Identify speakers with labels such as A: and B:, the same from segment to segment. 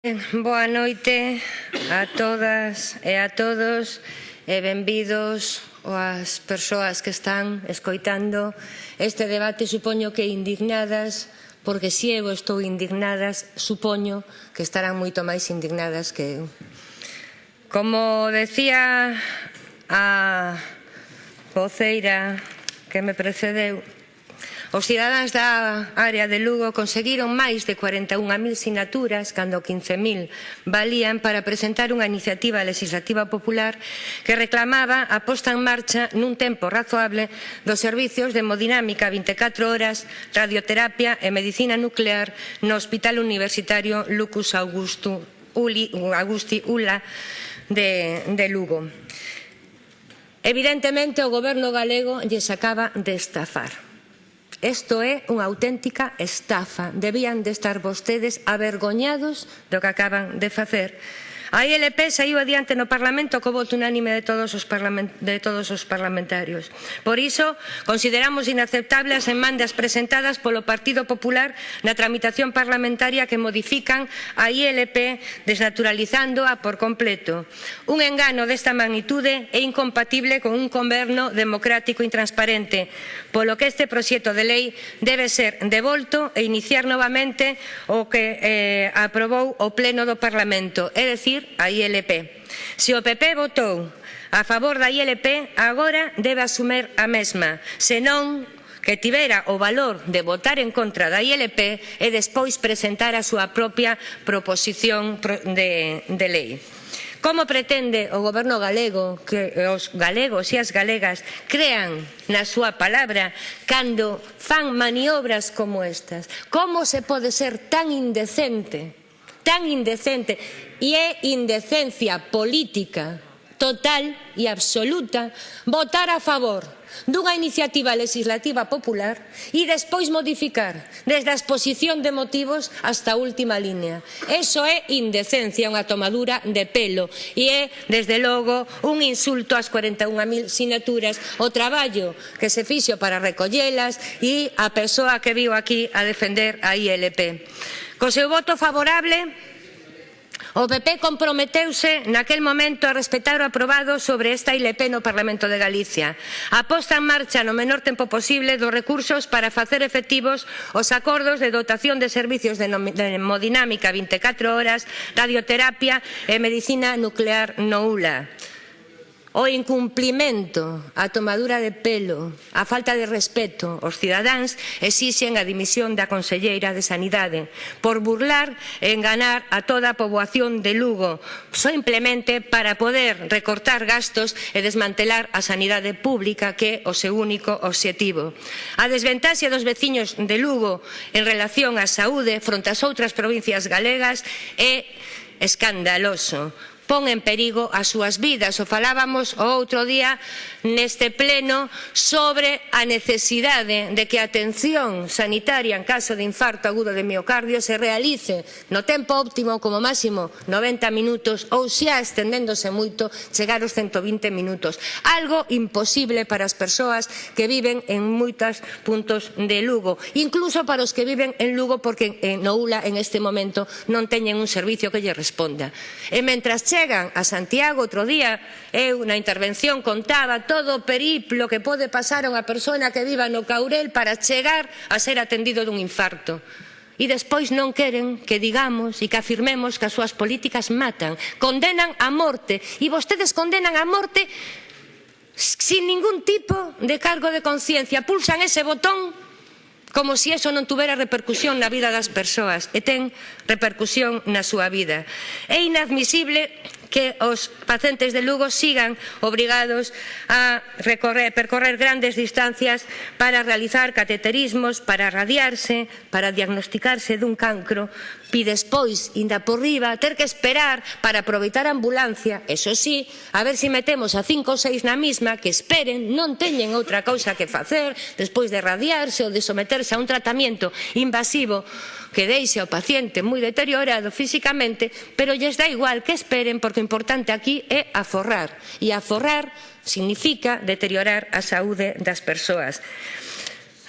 A: Eh, boa noite a todas e a todos e benvidos as persoas que están escoitando este debate. Supoño que indignadas porque se eu estou indignadas supoño que estarán moito máis indignadas que eu. Como decía a voceira que me precedeu Os cidadáns da área de Lugo conseguiron máis de 41.000 sinaturas cando 15.000 valían para presentar unha iniciativa legislativa popular que reclamaba a posta en marcha nun tempo razoable dos servizos de hemodinámica 24 horas, radioterapia e medicina nuclear no Hospital Universitario Lucus Augusto, Uli, Augusti Ula de, de Lugo. Evidentemente o goberno galego lle sacaba de estafar. Isto é unha auténtica estafa. Debían de estar vostedes avergoñados do que acaban de facer. A ILP saiu adiante no Parlamento co voto unánime de todos os, de todos os parlamentarios. Por iso, consideramos inaceptable as enmandas presentadas polo Partido Popular na tramitación parlamentaria que modifican a ILP desnaturalizándoa por completo. Un engano desta magnitude é incompatible con un goberno democrático intransparente, polo que este proxecto de lei debe ser devolto e iniciar novamente o que eh, aprobou o Pleno do Parlamento, é dicir, subir a ILP. Se o PP votou a favor da ILP, agora debe asumir a mesma, senón que tivera o valor de votar en contra da ILP e despois presentar a súa propia proposición de, de lei. Como pretende o goberno galego que os galegos e as galegas crean na súa palabra cando fan maniobras como estas? Como se pode ser tan indecente tan indecente e é indecencia política total e absoluta votar a favor dunha iniciativa legislativa popular e despois modificar desde a exposición de motivos hasta a última línea. Eso é indecencia, unha tomadura de pelo e é, desde logo, un insulto ás 41.000 sinaturas, o traballo que se fixo para recollelas e a persoa que viu aquí a defender a ILP. Co seu voto favorable, o PP comprometeuse naquel momento a respetar o aprobado sobre esta ILP no Parlamento de Galicia. A posta en marcha no menor tempo posible dos recursos para facer efectivos os acordos de dotación de servicios de hemodinámica 24 horas, radioterapia e medicina nuclear no ULA o incumplimento, a tomadura de pelo, a falta de respeto aos cidadáns exixen a dimisión da Conselleira de Sanidade por burlar e enganar a toda a poboación de Lugo simplemente para poder recortar gastos e desmantelar a sanidade pública que é o seu único obxectivo. A desventaxe dos veciños de Lugo en relación á saúde fronte ás outras provincias galegas é escandaloso pon en perigo as súas vidas. O falábamos o outro día neste pleno sobre a necesidade de que a atención sanitaria en caso de infarto agudo de miocardio se realice no tempo óptimo como máximo 90 minutos ou xa estendéndose moito chegar aos 120 minutos. Algo imposible para as persoas que viven en moitos puntos de Lugo, incluso para os que viven en Lugo porque eh, en Noula en este momento non teñen un servicio que lle responda. E mentras che chegan a Santiago outro día, eh, eu na intervención contaba todo o periplo que pode pasar a unha persona que viva no Caurel para chegar a ser atendido dun infarto. E despois non queren que digamos e que afirmemos que as súas políticas matan, condenan a morte e vostedes condenan a morte sin ningún tipo de cargo de conciencia, pulsan ese botón como se eso non tuvera repercusión na vida das persoas, e ten repercusión na súa vida. É inadmisible que os pacientes de Lugo sigan obrigados a recorrer, percorrer grandes distancias para realizar cateterismos, para radiarse, para diagnosticarse dun cancro, e despois, inda por riba, ter que esperar para aproveitar a ambulancia, eso sí, a ver se si metemos a cinco ou seis na mesma que esperen, non teñen outra cousa que facer despois de radiarse ou de someterse a un tratamento invasivo que deixe ao paciente moi deteriorado físicamente, pero lles dá igual que esperen porque o importante aquí é aforrar. E aforrar significa deteriorar a saúde das persoas.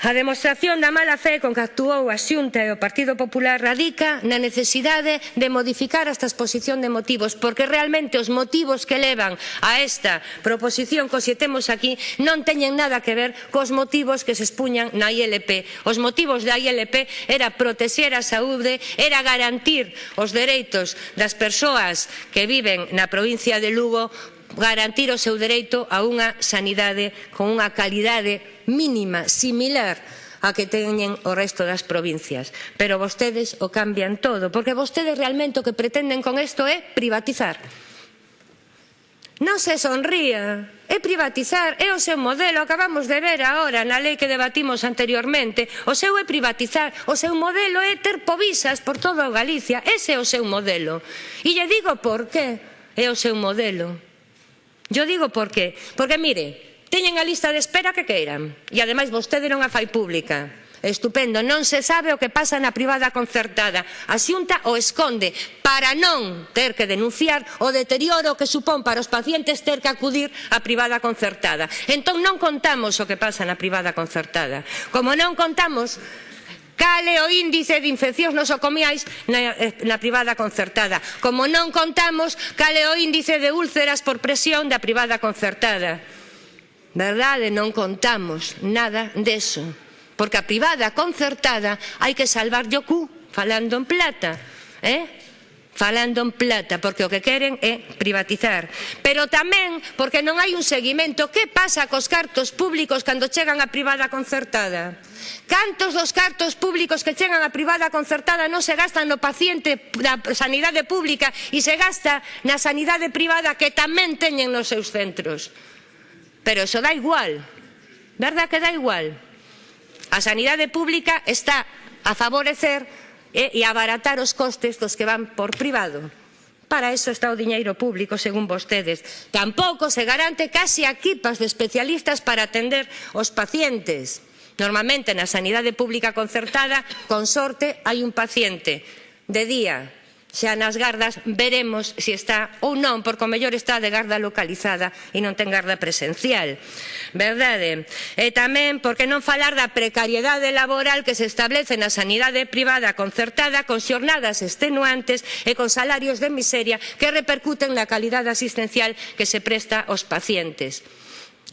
A: A demostración da mala fe con que actuou a Xunta e o Partido Popular radica na necesidade de modificar esta exposición de motivos, porque realmente os motivos que levan a esta proposición que os temos aquí non teñen nada que ver cos motivos que se expuñan na ILP. Os motivos da ILP era protexer a saúde, era garantir os dereitos das persoas que viven na provincia de Lugo garantir o seu dereito a unha sanidade con unha calidade mínima, similar a que teñen o resto das provincias. Pero vostedes o cambian todo, porque vostedes realmente o que pretenden con isto é privatizar. Non se sonría, é privatizar, é o seu modelo, acabamos de ver agora na lei que debatimos anteriormente, o seu é privatizar, o seu modelo é ter povisas por toda Galicia, ese é o seu modelo. E lle digo por que é o seu modelo Yo digo por qué. Porque, mire, teñen a lista de espera que queiran. E, ademais, vostede non a fai pública. Estupendo, non se sabe o que pasa na privada concertada. A xunta o esconde para non ter que denunciar o deterioro que supón para os pacientes ter que acudir á privada concertada. Entón non contamos o que pasa na privada concertada. Como non contamos cal é o índice de infeccións nosocomiais na, eh, na privada concertada. Como non contamos cal é o índice de úlceras por presión da privada concertada. Verdade, non contamos nada deso. Porque a privada concertada hai que salvar o cu, falando en plata. Eh? falando en plata, porque o que queren é privatizar. Pero tamén porque non hai un seguimento. Que pasa cos cartos públicos cando chegan a privada concertada? Cantos dos cartos públicos que chegan a privada concertada non se gastan no paciente da sanidade pública e se gasta na sanidade privada que tamén teñen nos seus centros. Pero eso dá igual, verdad que dá igual? A sanidade pública está a favorecer e, e abaratar os costes dos que van por privado. Para eso está o diñeiro público, según vostedes. Tampouco se garante casi equipas de especialistas para atender os pacientes. Normalmente na sanidade pública concertada, con sorte, hai un paciente de día xa nas gardas veremos se si está ou non, porque o mellor está de garda localizada e non ten garda presencial. Verdade? E tamén porque non falar da precariedade laboral que se establece na sanidade privada concertada con xornadas extenuantes e con salarios de miseria que repercuten na calidade asistencial que se presta aos pacientes.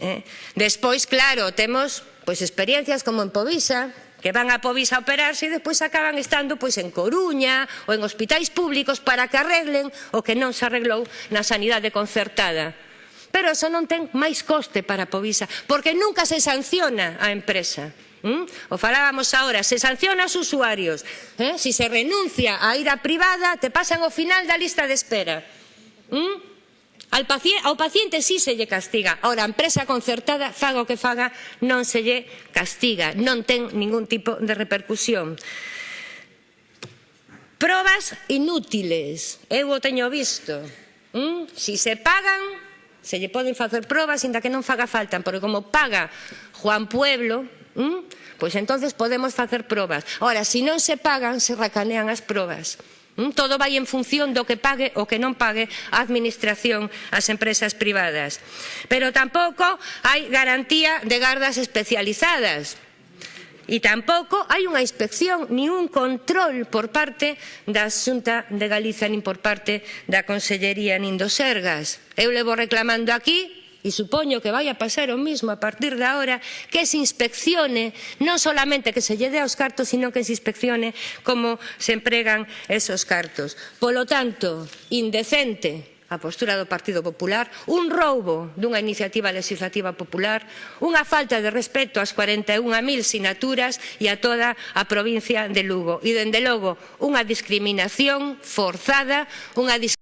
A: Eh? Despois, claro, temos pois experiencias como en Povisa, que van a Povisa a operarse e despois acaban estando pois en Coruña ou en hospitais públicos para que arreglen o que non se arreglou na sanidade concertada. Pero eso non ten máis coste para a Povisa, porque nunca se sanciona a empresa. ¿Mm? O falábamos agora, se sanciona os usuarios. ¿eh? Si se renuncia a ir a privada, te pasan ao final da lista de espera. ¿Mm? Al paciente, ao paciente sí se lle castiga, ahora a empresa concertada, faga o que faga, non se lle castiga, non ten ningún tipo de repercusión. Probas inútiles, eu o teño visto. ¿Mm? Si se pagan, se lle poden facer probas, inda que non faga falta, porque como paga Juan Pueblo, ¿Mm? pois entonces podemos facer probas. Ora, se si non se pagan, se racanean as probas. Mm, todo vai en función do que pague ou que non pague a administración ás empresas privadas. Pero tampouco hai garantía de gardas especializadas e tampouco hai unha inspección ni un control por parte da Xunta de Galiza nin por parte da Consellería nin do Sergas. Eu levo reclamando aquí e supoño que vai a pasar o mismo a partir de ahora, que se inspeccione, non solamente que se lle dé aos cartos, sino que se inspeccione como se empregan esos cartos. Polo tanto, indecente a postura do Partido Popular, un roubo dunha iniciativa legislativa popular, unha falta de respeto ás 41.000 sinaturas e a toda a provincia de Lugo. E, dende logo, unha discriminación forzada, unha discriminación